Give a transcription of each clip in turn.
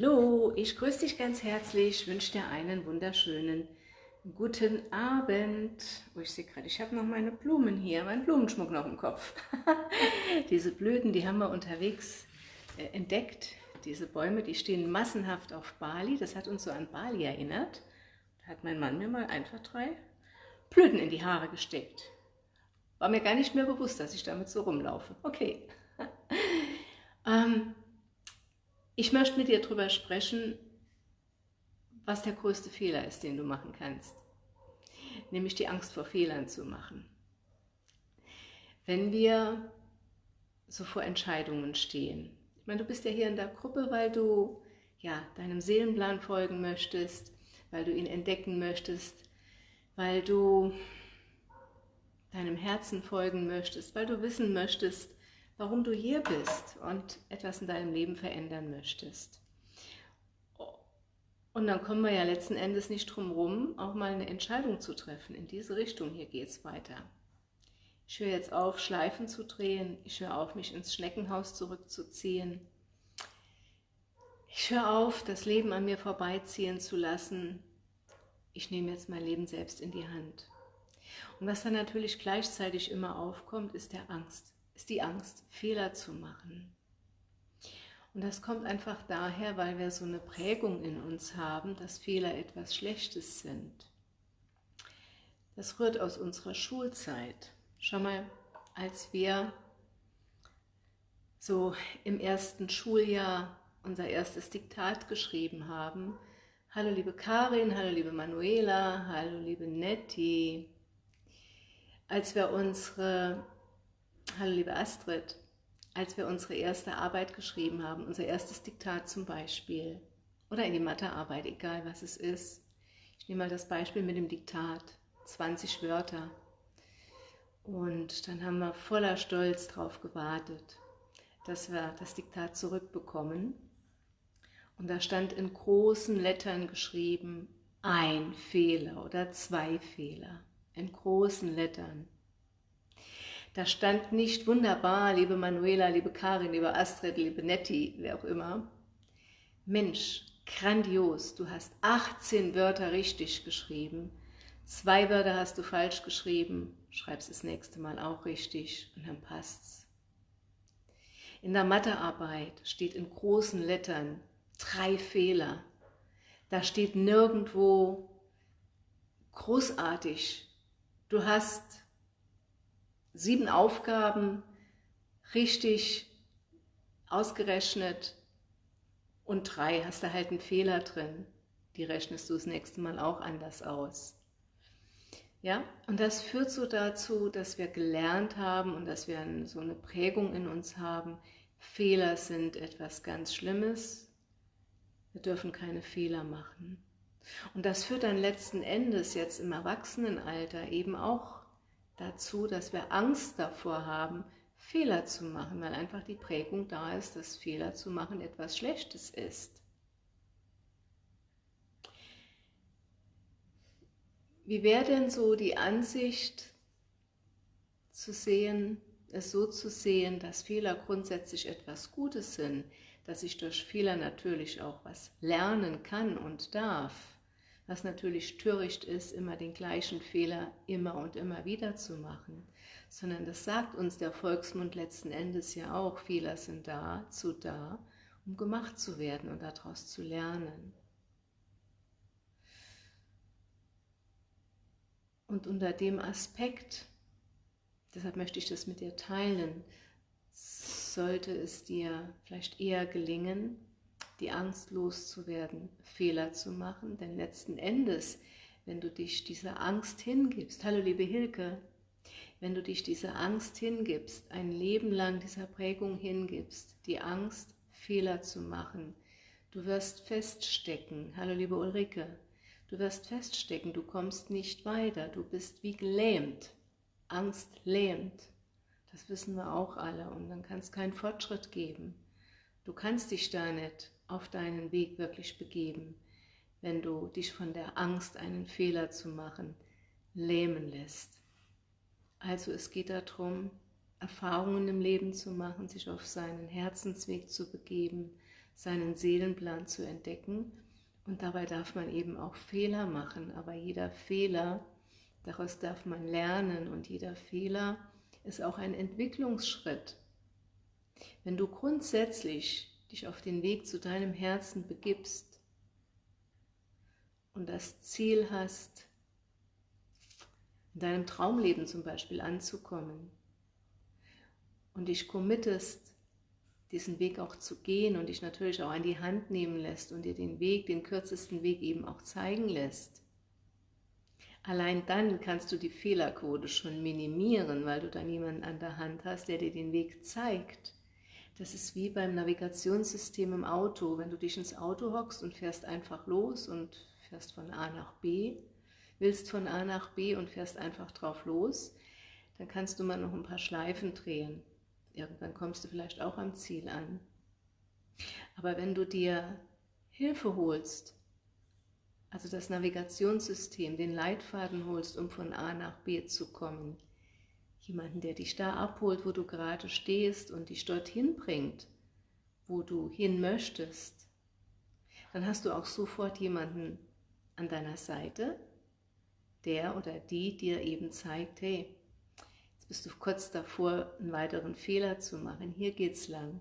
Hallo, ich grüße dich ganz herzlich, wünsche dir einen wunderschönen guten Abend. Oh, ich sehe gerade, ich habe noch meine Blumen hier, meinen Blumenschmuck noch im Kopf. Diese Blüten, die haben wir unterwegs äh, entdeckt. Diese Bäume, die stehen massenhaft auf Bali. Das hat uns so an Bali erinnert. Da hat mein Mann mir mal einfach drei Blüten in die Haare gesteckt. War mir gar nicht mehr bewusst, dass ich damit so rumlaufe. Okay. ähm, ich möchte mit dir darüber sprechen, was der größte Fehler ist, den du machen kannst. Nämlich die Angst vor Fehlern zu machen. Wenn wir so vor Entscheidungen stehen. Ich meine, du bist ja hier in der Gruppe, weil du ja, deinem Seelenplan folgen möchtest, weil du ihn entdecken möchtest, weil du deinem Herzen folgen möchtest, weil du wissen möchtest, warum du hier bist und etwas in deinem Leben verändern möchtest. Und dann kommen wir ja letzten Endes nicht drum herum, auch mal eine Entscheidung zu treffen. In diese Richtung, hier geht es weiter. Ich höre jetzt auf, Schleifen zu drehen. Ich höre auf, mich ins Schneckenhaus zurückzuziehen. Ich höre auf, das Leben an mir vorbeiziehen zu lassen. Ich nehme jetzt mein Leben selbst in die Hand. Und was dann natürlich gleichzeitig immer aufkommt, ist der Angst ist die Angst, Fehler zu machen. Und das kommt einfach daher, weil wir so eine Prägung in uns haben, dass Fehler etwas Schlechtes sind. Das rührt aus unserer Schulzeit. Schau mal, als wir so im ersten Schuljahr unser erstes Diktat geschrieben haben, Hallo liebe Karin, hallo liebe Manuela, hallo liebe Nettie. Als wir unsere Hallo liebe Astrid, als wir unsere erste Arbeit geschrieben haben, unser erstes Diktat zum Beispiel, oder in die Mathearbeit, egal was es ist. Ich nehme mal das Beispiel mit dem Diktat, 20 Wörter. Und dann haben wir voller Stolz darauf gewartet, dass wir das Diktat zurückbekommen. Und da stand in großen Lettern geschrieben, ein Fehler oder zwei Fehler, in großen Lettern. Da stand nicht wunderbar, liebe Manuela, liebe Karin, liebe Astrid, liebe Nettie, wer auch immer. Mensch, grandios, du hast 18 Wörter richtig geschrieben, zwei Wörter hast du falsch geschrieben, schreibst das nächste Mal auch richtig und dann passt's. In der Mathearbeit steht in großen Lettern drei Fehler. Da steht nirgendwo großartig. Du hast sieben Aufgaben richtig ausgerechnet und drei hast du halt einen Fehler drin. Die rechnest du das nächste Mal auch anders aus. Ja, und das führt so dazu, dass wir gelernt haben und dass wir so eine Prägung in uns haben, Fehler sind etwas ganz Schlimmes, wir dürfen keine Fehler machen. Und das führt dann letzten Endes jetzt im Erwachsenenalter eben auch dazu, dass wir Angst davor haben, Fehler zu machen, weil einfach die Prägung da ist, dass Fehler zu machen etwas Schlechtes ist. Wie wäre denn so die Ansicht zu sehen, es so zu sehen, dass Fehler grundsätzlich etwas Gutes sind, dass ich durch Fehler natürlich auch was lernen kann und darf, was natürlich töricht ist, immer den gleichen Fehler immer und immer wieder zu machen, sondern das sagt uns der Volksmund letzten Endes ja auch, Fehler sind da, zu da, um gemacht zu werden und daraus zu lernen. Und unter dem Aspekt, deshalb möchte ich das mit dir teilen, sollte es dir vielleicht eher gelingen, die Angst loszuwerden, Fehler zu machen, denn letzten Endes, wenn du dich dieser Angst hingibst, hallo liebe Hilke, wenn du dich dieser Angst hingibst, ein Leben lang dieser Prägung hingibst, die Angst, Fehler zu machen, du wirst feststecken, hallo liebe Ulrike, du wirst feststecken, du kommst nicht weiter, du bist wie gelähmt, Angst lähmt, das wissen wir auch alle. Und dann kann es keinen Fortschritt geben. Du kannst dich da nicht auf deinen Weg wirklich begeben, wenn du dich von der Angst, einen Fehler zu machen, lähmen lässt. Also es geht darum, Erfahrungen im Leben zu machen, sich auf seinen Herzensweg zu begeben, seinen Seelenplan zu entdecken. Und dabei darf man eben auch Fehler machen, aber jeder Fehler, daraus darf man lernen und jeder Fehler ist auch ein Entwicklungsschritt. Wenn du grundsätzlich dich auf den Weg zu deinem Herzen begibst und das Ziel hast, in deinem Traumleben zum Beispiel anzukommen und dich committest, diesen Weg auch zu gehen und dich natürlich auch an die Hand nehmen lässt und dir den Weg, den kürzesten Weg eben auch zeigen lässt, Allein dann kannst du die Fehlerquote schon minimieren, weil du dann jemanden an der Hand hast, der dir den Weg zeigt. Das ist wie beim Navigationssystem im Auto. Wenn du dich ins Auto hockst und fährst einfach los und fährst von A nach B, willst von A nach B und fährst einfach drauf los, dann kannst du mal noch ein paar Schleifen drehen. Irgendwann kommst du vielleicht auch am Ziel an. Aber wenn du dir Hilfe holst, also das Navigationssystem, den Leitfaden holst, um von A nach B zu kommen. Jemanden, der dich da abholt, wo du gerade stehst und dich dorthin bringt, wo du hin möchtest. Dann hast du auch sofort jemanden an deiner Seite, der oder die dir eben zeigt, hey, jetzt bist du kurz davor, einen weiteren Fehler zu machen, hier geht's lang.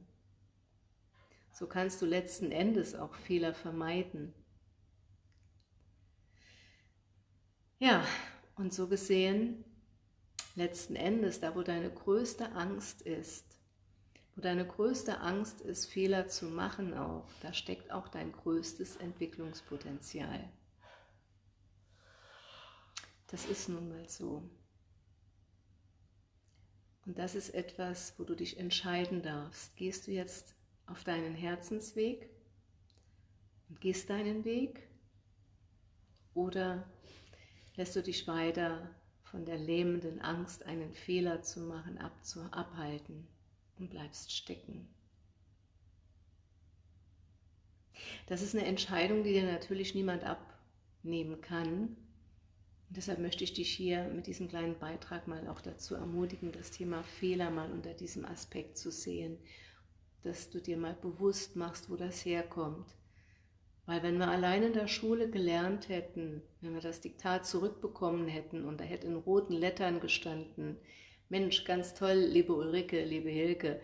So kannst du letzten Endes auch Fehler vermeiden. Ja, und so gesehen, letzten Endes, da wo deine größte Angst ist, wo deine größte Angst ist, Fehler zu machen auch, da steckt auch dein größtes Entwicklungspotenzial. Das ist nun mal so. Und das ist etwas, wo du dich entscheiden darfst. Gehst du jetzt auf deinen Herzensweg und gehst deinen Weg oder lässt du dich weiter von der lähmenden Angst, einen Fehler zu machen, abzu abhalten und bleibst stecken. Das ist eine Entscheidung, die dir natürlich niemand abnehmen kann. Und deshalb möchte ich dich hier mit diesem kleinen Beitrag mal auch dazu ermutigen, das Thema Fehler mal unter diesem Aspekt zu sehen, dass du dir mal bewusst machst, wo das herkommt weil wenn wir allein in der Schule gelernt hätten, wenn wir das Diktat zurückbekommen hätten und da hätte in roten Lettern gestanden, Mensch, ganz toll, liebe Ulrike, liebe Hilke,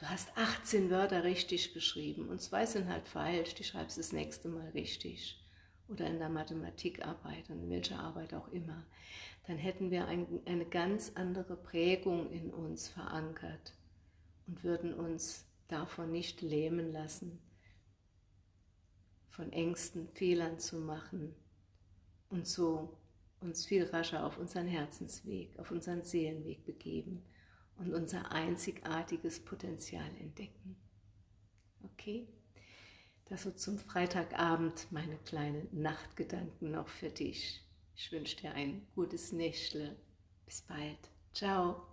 du hast 18 Wörter richtig geschrieben und zwei sind halt falsch, die schreibst das nächste Mal richtig. Oder in der Mathematikarbeit und in welcher Arbeit auch immer. Dann hätten wir ein, eine ganz andere Prägung in uns verankert und würden uns davon nicht lähmen lassen von Ängsten, Fehlern zu machen und so uns viel rascher auf unseren Herzensweg, auf unseren Seelenweg begeben und unser einzigartiges Potenzial entdecken. Okay? Das so zum Freitagabend meine kleinen Nachtgedanken noch für dich. Ich wünsche dir ein gutes Nächtle. Bis bald. Ciao.